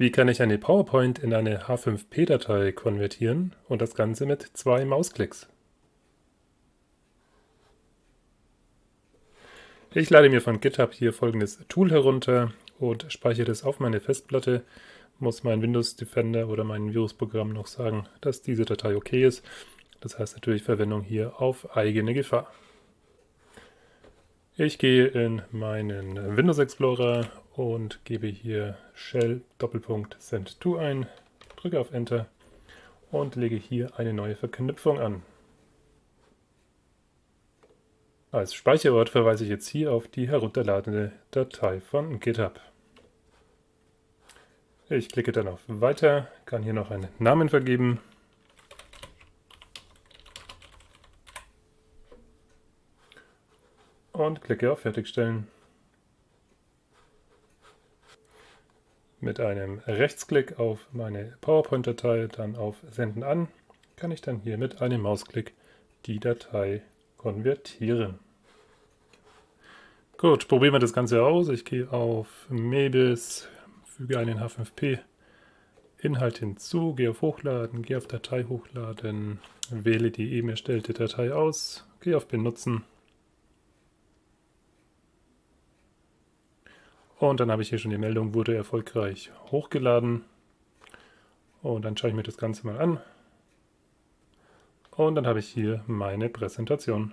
Wie kann ich eine PowerPoint in eine H5p-Datei konvertieren und das Ganze mit zwei Mausklicks? Ich lade mir von GitHub hier folgendes Tool herunter und speichere es auf meine Festplatte. Muss mein Windows Defender oder mein Virusprogramm noch sagen, dass diese Datei okay ist. Das heißt natürlich Verwendung hier auf eigene Gefahr. Ich gehe in meinen Windows Explorer und gebe hier shell Doppelpunkt send to ein, drücke auf Enter und lege hier eine neue Verknüpfung an. Als Speicherort verweise ich jetzt hier auf die herunterladene Datei von GitHub. Ich klicke dann auf Weiter, kann hier noch einen Namen vergeben und klicke auf Fertigstellen. Mit einem Rechtsklick auf meine PowerPoint-Datei, dann auf Senden an, kann ich dann hier mit einem Mausklick die Datei konvertieren. Gut, probieren wir das Ganze aus. Ich gehe auf Mebis, füge einen H5P Inhalt hinzu, gehe auf Hochladen, gehe auf Datei hochladen, wähle die eben erstellte Datei aus, gehe auf Benutzen Und dann habe ich hier schon die Meldung, wurde erfolgreich hochgeladen. Und dann schaue ich mir das Ganze mal an. Und dann habe ich hier meine Präsentation.